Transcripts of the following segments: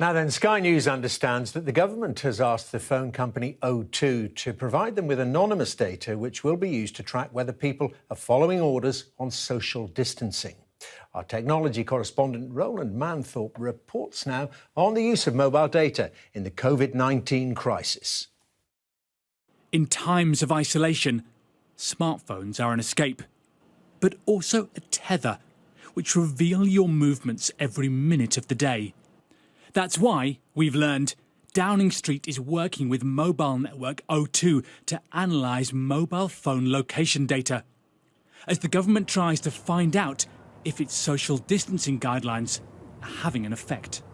Now then, Sky News understands that the government has asked the phone company O2 to provide them with anonymous data which will be used to track whether people are following orders on social distancing. Our technology correspondent Roland Manthorpe reports now on the use of mobile data in the COVID 19 crisis. In times of isolation, smartphones are an escape, but also a tether which reveal your movements every minute of the day. That's why, we've learned, Downing Street is working with mobile network O2 to analyse mobile phone location data, as the government tries to find out if its social distancing guidelines are having an effect.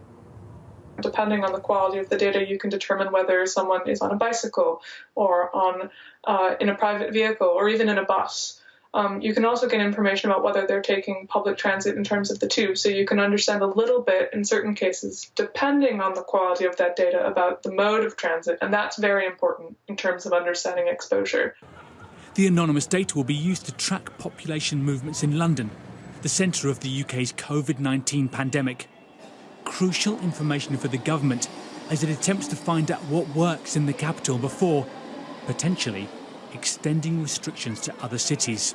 Depending on the quality of the data, you can determine whether someone is on a bicycle or on uh, in a private vehicle or even in a bus. Um, you can also get information about whether they're taking public transit in terms of the tube, so you can understand a little bit in certain cases, depending on the quality of that data, about the mode of transit, and that's very important in terms of understanding exposure. The anonymous data will be used to track population movements in London, the centre of the UK's COVID 19 pandemic. Crucial information for the government as it attempts to find out what works in the capital before, potentially, extending restrictions to other cities.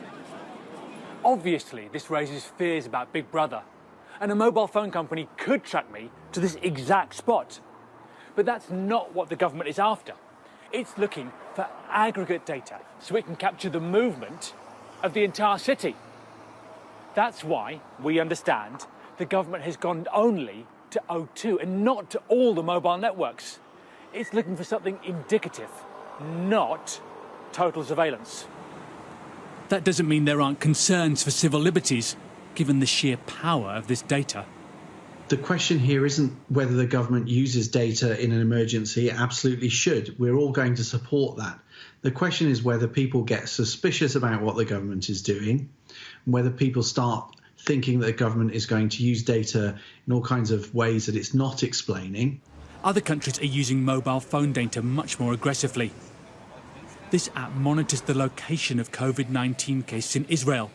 Obviously, this raises fears about Big Brother, and a mobile phone company could track me to this exact spot. But that's not what the government is after. It's looking for aggregate data so it can capture the movement of the entire city. That's why we understand the government has gone only to O2 and not to all the mobile networks. It's looking for something indicative, not total surveillance. That doesn't mean there aren't concerns for civil liberties, given the sheer power of this data. The question here isn't whether the government uses data in an emergency. It absolutely should. We're all going to support that. The question is whether people get suspicious about what the government is doing, whether people start thinking that the government is going to use data in all kinds of ways that it's not explaining. Other countries are using mobile phone data much more aggressively. This app monitors the location of COVID 19 cases in Israel,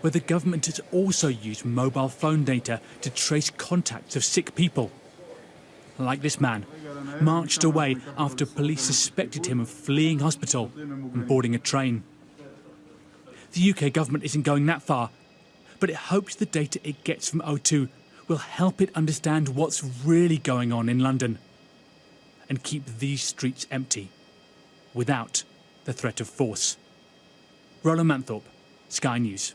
where the government has also used mobile phone data to trace contacts of sick people. Like this man, marched away after police suspected him of fleeing hospital and boarding a train. The UK government isn't going that far, but it hopes the data it gets from O2 will help it understand what's really going on in London and keep these streets empty without the threat of force. Roland Manthorpe, Sky News.